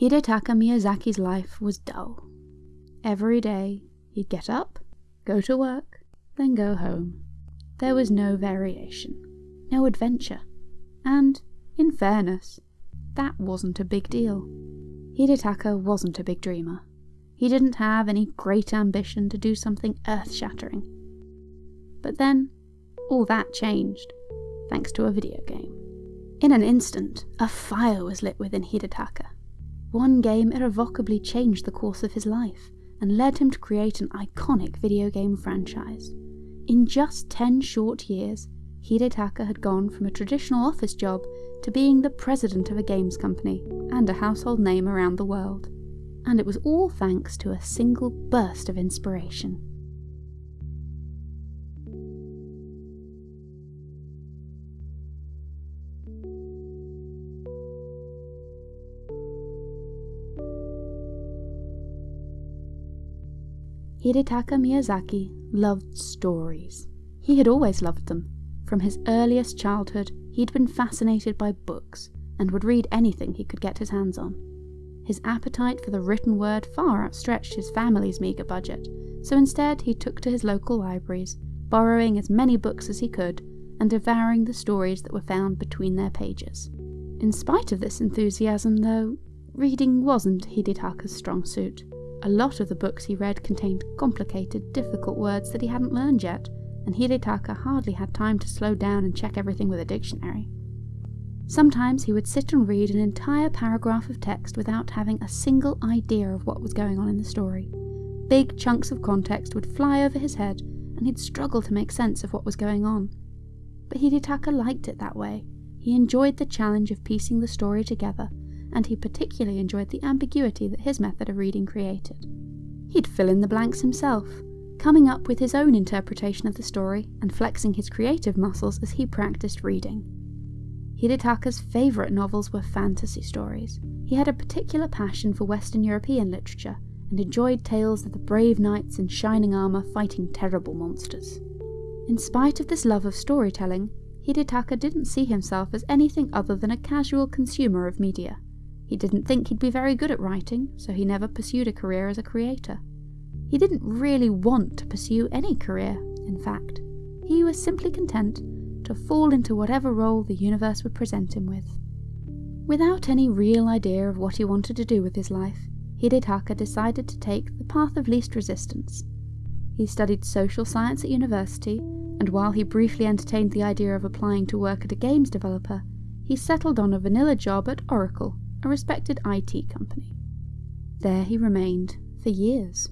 Hidetaka Miyazaki's life was dull. Every day, he'd get up, go to work, then go home. There was no variation, no adventure, and, in fairness, that wasn't a big deal. Hidetaka wasn't a big dreamer. He didn't have any great ambition to do something earth shattering. But then, all that changed, thanks to a video game. In an instant, a fire was lit within Hidetaka. One game irrevocably changed the course of his life and led him to create an iconic video game franchise. In just 10 short years, Hidetaka had gone from a traditional office job to being the president of a games company and a household name around the world. And it was all thanks to a single burst of inspiration. Hidetaka Miyazaki loved stories. He had always loved them. From his earliest childhood, he'd been fascinated by books and would read anything he could get his hands on. His appetite for the written word far outstretched his family's meagre budget, so instead he took to his local libraries, borrowing as many books as he could and devouring the stories that were found between their pages. In spite of this enthusiasm, though, reading wasn't Hidetaka's strong suit. A lot of the books he read contained complicated, difficult words that he hadn't learned yet, and Hidetaka hardly had time to slow down and check everything with a dictionary. Sometimes he would sit and read an entire paragraph of text without having a single idea of what was going on in the story. Big chunks of context would fly over his head, and he'd struggle to make sense of what was going on. But Hidetaka liked it that way. He enjoyed the challenge of piecing the story together and he particularly enjoyed the ambiguity that his method of reading created. He'd fill in the blanks himself, coming up with his own interpretation of the story and flexing his creative muscles as he practiced reading. Hidetaka's favourite novels were fantasy stories. He had a particular passion for Western European literature and enjoyed tales of the brave knights in shining armour fighting terrible monsters. In spite of this love of storytelling, Hidetaka didn't see himself as anything other than a casual consumer of media. He didn't think he'd be very good at writing, so he never pursued a career as a creator. He didn't really want to pursue any career, in fact. He was simply content to fall into whatever role the universe would present him with. Without any real idea of what he wanted to do with his life, Hidetaka decided to take the path of least resistance. He studied social science at university, and while he briefly entertained the idea of applying to work at a games developer, he settled on a vanilla job at Oracle a respected IT company. There he remained for years.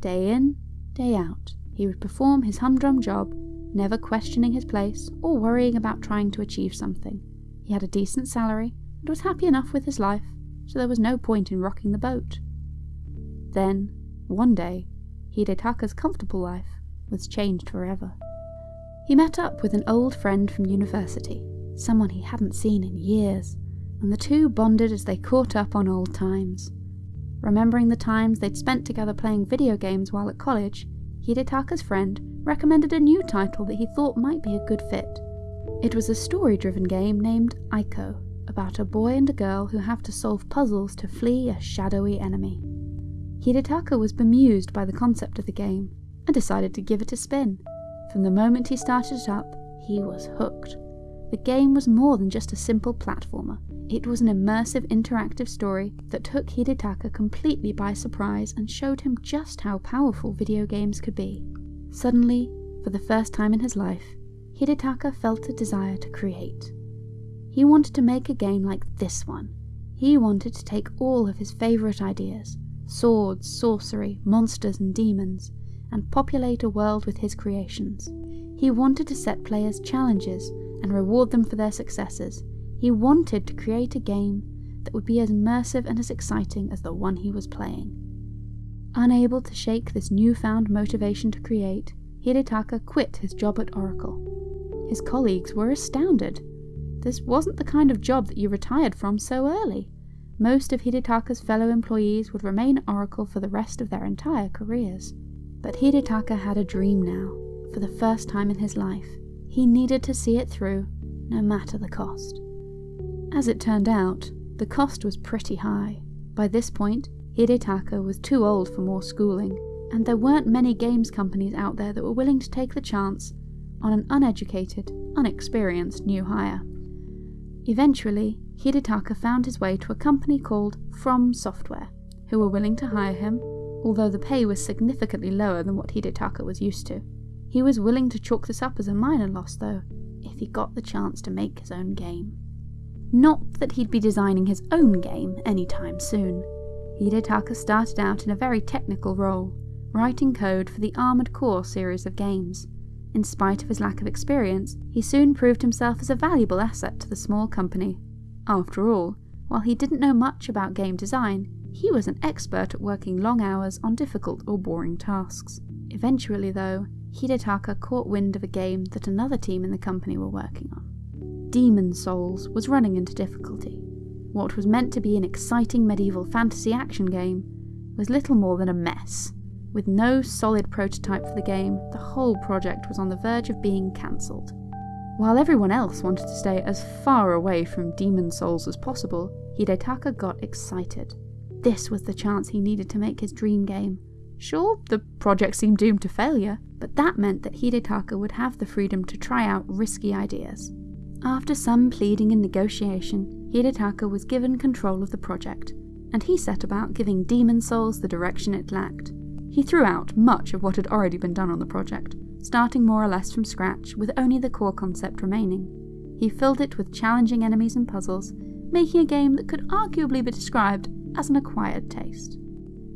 Day in, day out, he would perform his humdrum job, never questioning his place or worrying about trying to achieve something. He had a decent salary and was happy enough with his life, so there was no point in rocking the boat. Then, one day, Hidetaka's comfortable life was changed forever. He met up with an old friend from university, someone he hadn't seen in years and the two bonded as they caught up on old times. Remembering the times they'd spent together playing video games while at college, Hidetaka's friend recommended a new title that he thought might be a good fit. It was a story driven game named Ico, about a boy and a girl who have to solve puzzles to flee a shadowy enemy. Hidetaka was bemused by the concept of the game and decided to give it a spin. From the moment he started it up, he was hooked. The game was more than just a simple platformer. It was an immersive interactive story that took Hidetaka completely by surprise and showed him just how powerful video games could be. Suddenly, for the first time in his life, Hidetaka felt a desire to create. He wanted to make a game like this one. He wanted to take all of his favourite ideas swords, sorcery, monsters, and demons and populate a world with his creations. He wanted to set players challenges and reward them for their successes. He wanted to create a game that would be as immersive and as exciting as the one he was playing. Unable to shake this newfound motivation to create, Hidetaka quit his job at Oracle. His colleagues were astounded. This wasn't the kind of job that you retired from so early. Most of Hidetaka's fellow employees would remain at Oracle for the rest of their entire careers. But Hidetaka had a dream now, for the first time in his life. He needed to see it through, no matter the cost. As it turned out, the cost was pretty high. By this point, Hidetaka was too old for more schooling, and there weren't many games companies out there that were willing to take the chance on an uneducated, unexperienced new hire. Eventually, Hidetaka found his way to a company called From Software, who were willing to hire him, although the pay was significantly lower than what Hidetaka was used to. He was willing to chalk this up as a minor loss, though, if he got the chance to make his own game. Not that he'd be designing his own game anytime soon. Hidetaka started out in a very technical role, writing code for the Armored Core series of games. In spite of his lack of experience, he soon proved himself as a valuable asset to the small company. After all, while he didn't know much about game design, he was an expert at working long hours on difficult or boring tasks. Eventually, though, Hidetaka caught wind of a game that another team in the company were working on. Demon's Souls was running into difficulty. What was meant to be an exciting medieval fantasy action game was little more than a mess. With no solid prototype for the game, the whole project was on the verge of being cancelled. While everyone else wanted to stay as far away from Demon's Souls as possible, Hidetaka got excited. This was the chance he needed to make his dream game. Sure, the project seemed doomed to failure, but that meant that Hidetaka would have the freedom to try out risky ideas. After some pleading and negotiation, Hidetaka was given control of the project, and he set about giving Demon's Souls the direction it lacked. He threw out much of what had already been done on the project, starting more or less from scratch with only the core concept remaining. He filled it with challenging enemies and puzzles, making a game that could arguably be described as an acquired taste.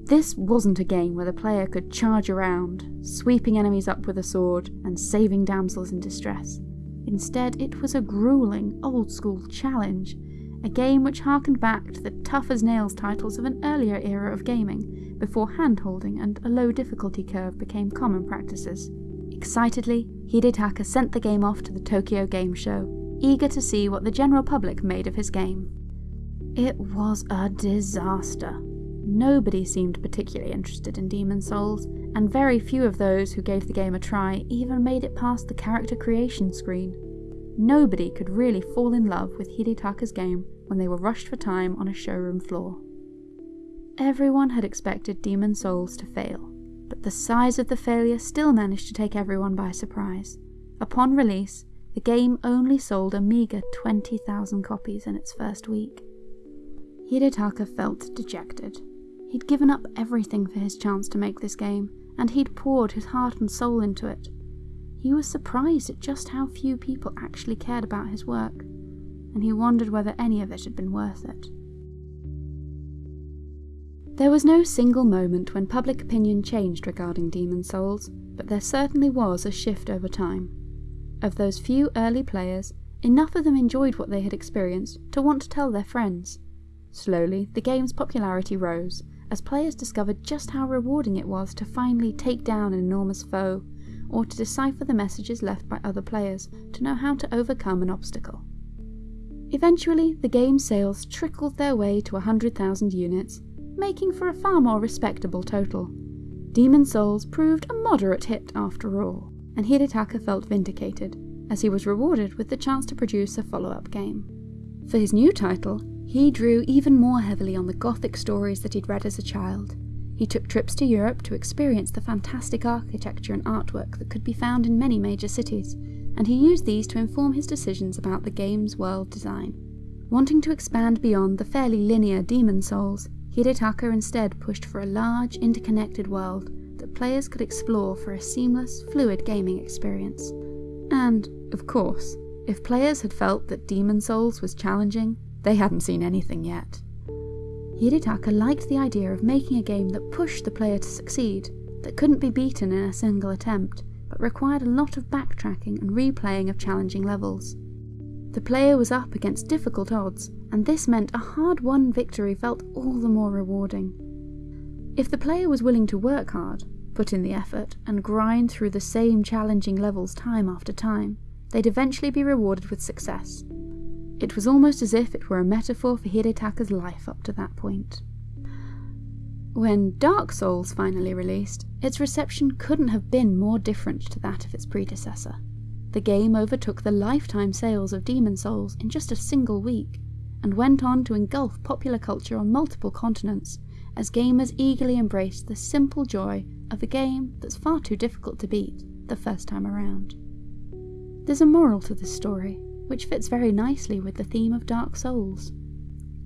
This wasn't a game where the player could charge around, sweeping enemies up with a sword and saving damsels in distress. Instead, it was a grueling, old school challenge, a game which harkened back to the tough as nails titles of an earlier era of gaming, before hand-holding and a low difficulty curve became common practices. Excitedly, Hidetaka sent the game off to the Tokyo Game Show, eager to see what the general public made of his game. It was a disaster. Nobody seemed particularly interested in Demon's Souls, and very few of those who gave the game a try even made it past the character creation screen. Nobody could really fall in love with Hidetaka's game when they were rushed for time on a showroom floor. Everyone had expected Demon's Souls to fail, but the size of the failure still managed to take everyone by surprise. Upon release, the game only sold a meagre 20,000 copies in its first week. Hidetaka felt dejected. He'd given up everything for his chance to make this game, and he'd poured his heart and soul into it. He was surprised at just how few people actually cared about his work, and he wondered whether any of it had been worth it. There was no single moment when public opinion changed regarding Demon's Souls, but there certainly was a shift over time. Of those few early players, enough of them enjoyed what they had experienced to want to tell their friends. Slowly, the game's popularity rose, as players discovered just how rewarding it was to finally take down an enormous foe, or to decipher the messages left by other players to know how to overcome an obstacle. Eventually, the game's sales trickled their way to 100,000 units, making for a far more respectable total. Demon's Souls proved a moderate hit after all, and Hidetaka felt vindicated, as he was rewarded with the chance to produce a follow-up game. For his new title, he drew even more heavily on the Gothic stories that he'd read as a child. He took trips to Europe to experience the fantastic architecture and artwork that could be found in many major cities, and he used these to inform his decisions about the game's world design. Wanting to expand beyond the fairly linear Demon's Souls, Hidetaka instead pushed for a large, interconnected world that players could explore for a seamless, fluid gaming experience. And, of course, if players had felt that Demon's Souls was challenging, they hadn't seen anything yet. Hidetaka liked the idea of making a game that pushed the player to succeed, that couldn't be beaten in a single attempt, but required a lot of backtracking and replaying of challenging levels. The player was up against difficult odds, and this meant a hard-won victory felt all the more rewarding. If the player was willing to work hard, put in the effort, and grind through the same challenging levels time after time, they'd eventually be rewarded with success, it was almost as if it were a metaphor for Hidetaka's life up to that point. When Dark Souls finally released, its reception couldn't have been more different to that of its predecessor. The game overtook the lifetime sales of Demon's Souls in just a single week, and went on to engulf popular culture on multiple continents as gamers eagerly embraced the simple joy of a game that's far too difficult to beat the first time around. There's a moral to this story, which fits very nicely with the theme of Dark Souls.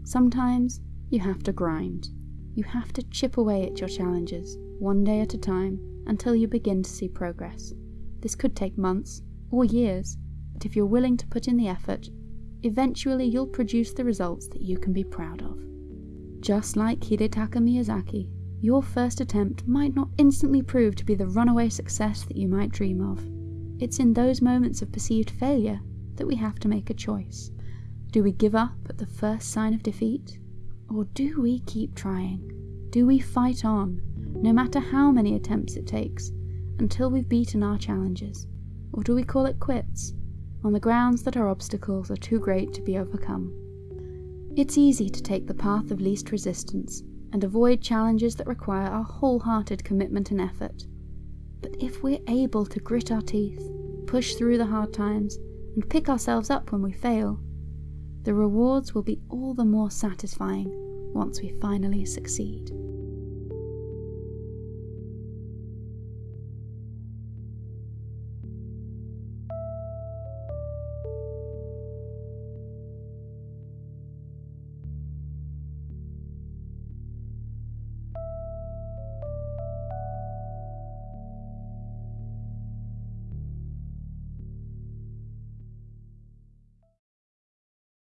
Sometimes you have to grind. You have to chip away at your challenges, one day at a time, until you begin to see progress. This could take months or years, but if you're willing to put in the effort, eventually you'll produce the results that you can be proud of. Just like Hidetaka Miyazaki, your first attempt might not instantly prove to be the runaway success that you might dream of. It's in those moments of perceived failure that we have to make a choice. Do we give up at the first sign of defeat? Or do we keep trying? Do we fight on, no matter how many attempts it takes, until we've beaten our challenges? Or do we call it quits, on the grounds that our obstacles are too great to be overcome? It's easy to take the path of least resistance and avoid challenges that require our wholehearted commitment and effort. But if we're able to grit our teeth, push through the hard times, and pick ourselves up when we fail, the rewards will be all the more satisfying once we finally succeed.